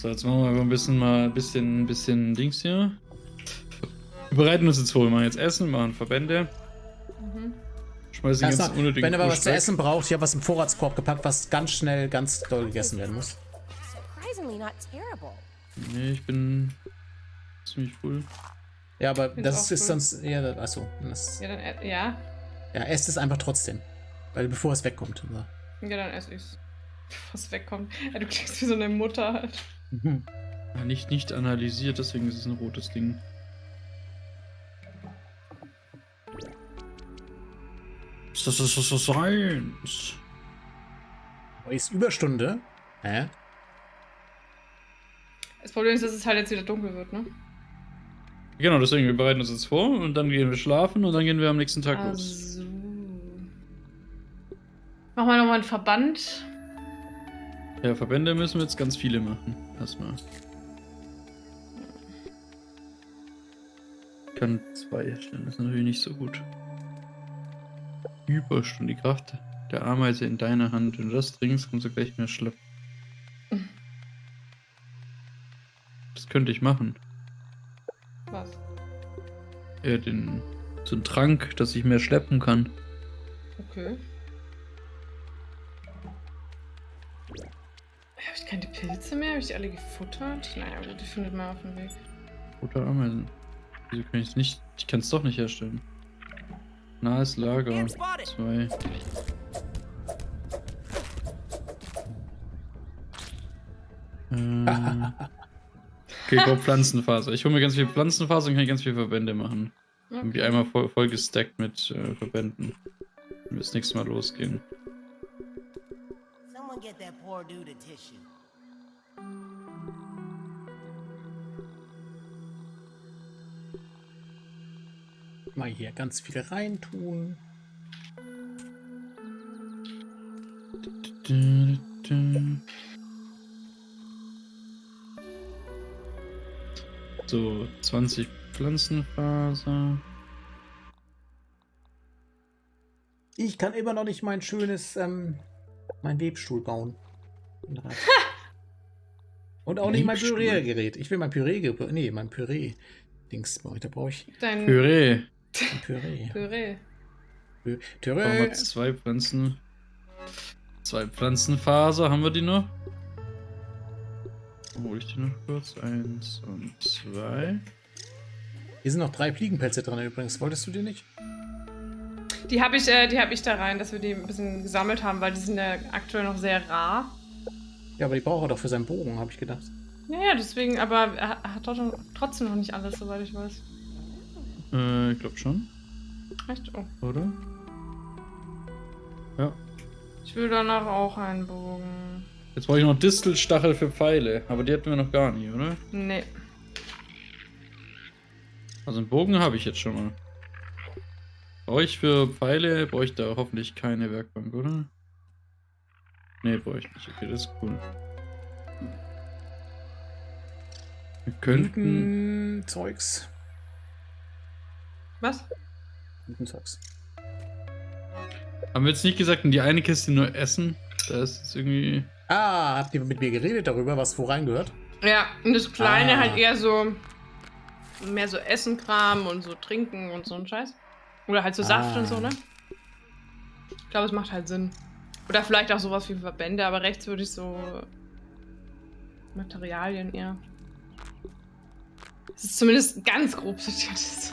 So, jetzt machen wir einfach ein bisschen mal ein bisschen, ein bisschen Dings hier. Wir bereiten uns jetzt vor. Wir machen jetzt Essen, machen Verbände. Mhm. Schmeißen ganz mal, unnötigen wenn ihr aber was zu essen braucht, ich habe was im Vorratskorb gepackt, was ganz schnell, ganz doll gegessen werden muss. Nee, ich bin ziemlich full. Ja, aber das ist cool. sonst eher. Achso. Das, Ja, dann, ja. ja, esst es einfach trotzdem. Weil bevor es wegkommt. So. Ja, dann esse ich's. Was wegkommt. Ja, du klingst wie so eine Mutter halt. Mhm. Ja, nicht, nicht analysiert, deswegen ist es ein rotes Ding. Das ist das ist Science. Oh, Ist Überstunde. Hä? Das Problem ist, dass es halt jetzt wieder dunkel wird, ne? Genau, deswegen, wir bereiten uns jetzt vor und dann gehen wir schlafen und dann gehen wir am nächsten Tag los. Also. Machen wir nochmal einen Verband. Ja, Verbände müssen wir jetzt ganz viele machen. Erstmal. Ich kann zwei erstellen, das ist natürlich nicht so gut. Überstunde, die Kraft der Ameise in deiner Hand. Wenn du das trinkst, kommst du gleich mehr schleppen. Das könnte ich machen. Was? Ja, den, so einen Trank, dass ich mehr schleppen kann. Okay. Keine Pilze mehr? Habe ich die alle gefuttert? Naja, gut, die findet man auf dem Weg. Oder Ameisen. Wieso kann ich es nicht? Ich kann es doch nicht herstellen. Nahes Lager. Zwei. Äh, okay, go Pflanzenfaser. Ich hole mir ganz viel Pflanzenfaser und kann ganz viel Verbände machen. Irgendwie einmal voll, voll gestackt mit äh, Verbänden. Wenn wir das nächste Mal losgehen. Someone get that poor dude a tissue. Mal hier ganz viel reintun. So, 20 Pflanzenfaser. Ich kann immer noch nicht mein schönes, ähm, mein Webstuhl bauen. Und auch nicht mein? Püreegerät. Ich will mein Püree, nee, mein Püree-Dings baue ich. Da brauche ich Dein Püree. Püree. Püree. Pü- Haben wir Püree. zwei Pflanzen. Zwei Pflanzenfaser, haben wir die noch? Hol ich die noch kurz? Eins und zwei. Hier sind noch drei Fliegenpelze dran übrigens. Wolltest du die nicht? Die habe ich, äh, die hab ich da rein, dass wir die ein bisschen gesammelt haben, weil die sind ja aktuell noch sehr rar. Ja, aber die braucht er doch für seinen Bogen, habe ich gedacht. Ja, ja, deswegen, aber er hat doch trotzdem noch nicht alles, soweit ich weiß. Äh, ich glaube schon, Echt? Oh. oder? Ja. Ich will danach auch einen Bogen. Jetzt brauche ich noch Distelstachel für Pfeile, aber die hatten wir noch gar nicht, oder? Nee. Also einen Bogen habe ich jetzt schon mal. Brauche ich für Pfeile, brauche ich da hoffentlich keine Werkbank, oder? Nee, brauche ich nicht. Okay, das ist cool. Wir könnten... Blütenzeugs. Was? Blütenzeugs. Haben wir jetzt nicht gesagt, in die eine Kiste nur Essen? Da ist es irgendwie... Ah, habt ihr mit mir geredet darüber, was wo reingehört? Ja, und das Kleine Ah. halt eher so. Mehr so Essenkram und so Trinken und so ein Scheiß. Oder halt so Saft Ah. und so, ne? Ich glaube, es macht halt Sinn. Oder vielleicht auch sowas wie Verbände, aber rechts würde ich so. Materialien eher. Es ist zumindest ganz grob sortiert.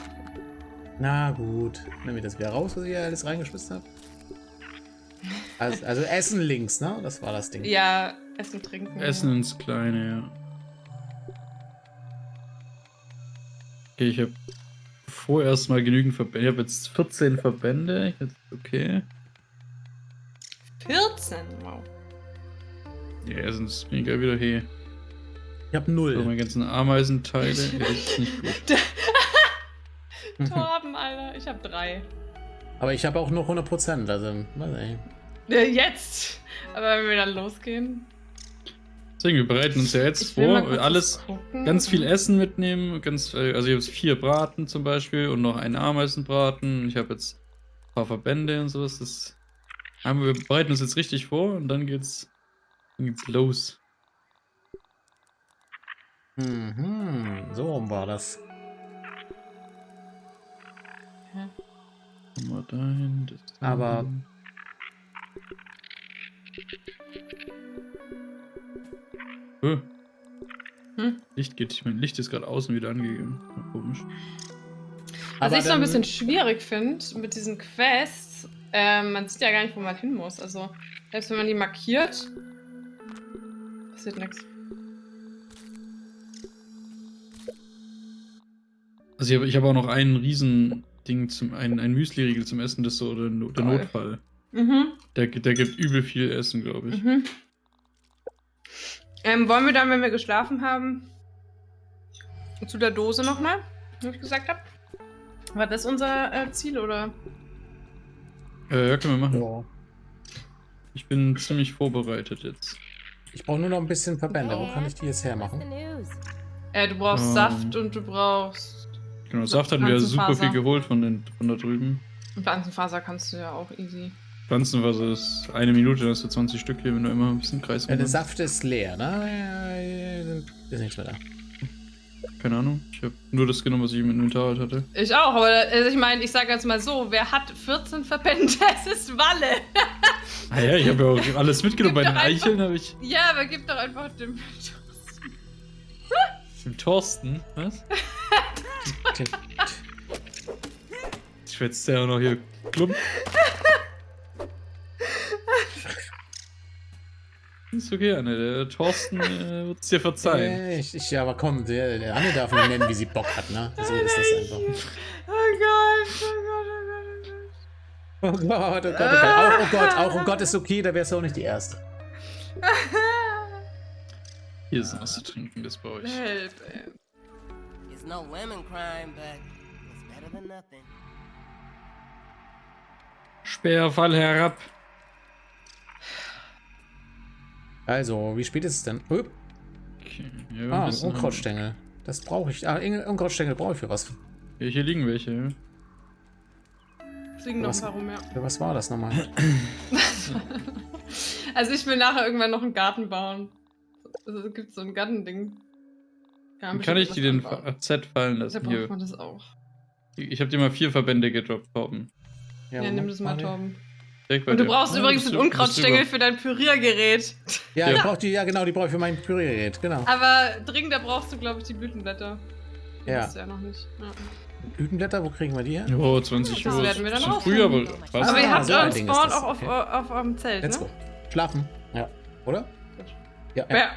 Na gut. Nimm mir das wieder raus, was ich hier alles reingeschmissen habe. Also, also Essen links, ne? Das war das Ding. Ja, Essen, Trinken. Essen ins Kleine, ja. Okay, ich habe vorerst mal genügend Verbände. Ich habe jetzt 14 Verbände. Okay. 14, wow. Ja, Essen ist mega wieder hey. Ich habe So, null. meine ganzen Ameisenteile. ja, das ist nicht gut. Torben, Alter, ich habe drei. Aber ich habe auch nur 100%. Also, weiß. Ja, jetzt! Aber wenn wir dann losgehen. Deswegen, wir bereiten uns ja jetzt Ich vor. Alles, gucken. ganz viel Essen mitnehmen. Ganz, äh, also ich habe jetzt vier Braten zum Beispiel und noch einen Ameisenbraten. Ich habe jetzt ein paar Verbände und sowas. Das haben wir bereiten uns jetzt richtig vor und dann geht's, dann geht's los. Mhm. So rum war das. Kommen wir dahin. Das Aber-. Äh. Hm? Licht geht. Ich mein Licht ist gerade außen wieder angegangen. Komisch. Was Aber ich so ein bisschen schwierig finde mit diesen Quests, ähm, man sieht ja gar nicht, wo man hin muss. Also, selbst wenn man die markiert, passiert nichts. Also ich habe ich hab auch noch einen riesen Ding zum ein, ein Müsli-Riegel zum Essen, das ist so der, der. Notfall. Mhm, Der, der gibt übel viel Essen, glaube ich. mhm. Ähm, wollen wir dann, wenn wir geschlafen haben, zu der Dose nochmal, wie ich gesagt habe? War das unser äh, Ziel, oder? Äh, ja, können wir machen. Ja. Ich bin ziemlich vorbereitet jetzt. Ich brauche nur noch ein bisschen Verbände. Wo kann ich die jetzt hermachen? Äh, du brauchst Ähm. Saft und du brauchst... Genau, Saft hatten wir ja super Pflanzenfaser. viel geholt von, den, von da drüben. Pflanzenfaser kannst du ja auch easy. Pflanzenwasser ist eine Minute, dann hast du 20 Stück hier, wenn du immer ein bisschen Kreis Ja, der. Saft ist leer, ne? Ist nichts mehr da. Keine Ahnung. Ich habe nur das genommen, was ich im Inventar halt hatte. Ich auch, aber also ich meine, ich sage jetzt mal so, wer hat 14 Verbände? Es ist Walle. Ah ja, ich habe ja auch alles mitgenommen. Bei den Eicheln habe ich Ja, aber gib doch einfach dem. dem Thorsten. Was? Schwätzt der auch noch hier klump. Ist okay, Anne. Der Thorsten äh, wird es dir verzeihen. Äh, ich, ich, ja, aber komm, der, der Anne darf nur nennen, wie sie Bock hat, ne? So ist das einfach. Oh Gott, oh Gott, oh Gott, Oh Gott, oh Gott, oh Gott. Auch, oh Gott, auch oh Gott ist okay, da wärst du auch nicht die Erste. oh Gott. Hier ist was zu trinken, das bei euch. Help, ey. It's no lemon crime, but it's better than nothing. Speer, fall herab. Also, wie spät ist es denn? Upp. Okay, ja, ein Ah, bisschen- Unkrautstängel. Das brauche ich. Ah, Unkrautstängel brauche ich für was. Ja, hier liegen welche. ja. Fliegen noch Was? ein paar rum, ja. Was war das nochmal? Also ich will nachher irgendwann noch einen Garten bauen. Also es gibt so ein Gartending. Dann kann ich die den Z fallen Da lassen braucht hier. man das auch. Ich habe dir mal vier Verbände gedroppt, Torben. Ja, Moment, nimm das mal. Torben. Und du brauchst Ja, übrigens einen Unkrautstängel für dein Püriergerät. Ja, Ja. ich brauch die, ja genau, die brauche ich für mein Püriergerät, genau. Aber dringender brauchst du, glaube ich, die Blütenblätter. Die Ja. hast du ja noch nicht. Ja. Blütenblätter, wo kriegen wir die her? Oh, 20 Das Uhr. werden wir dann Schon rausfinden. früh, aber was? Aber ihr Ah, habt euren Spawn das, auch auf, okay. auf, auf eurem Zelt, Let's ne? go. Schlafen. Ja. Oder? Ja, ja. Ja.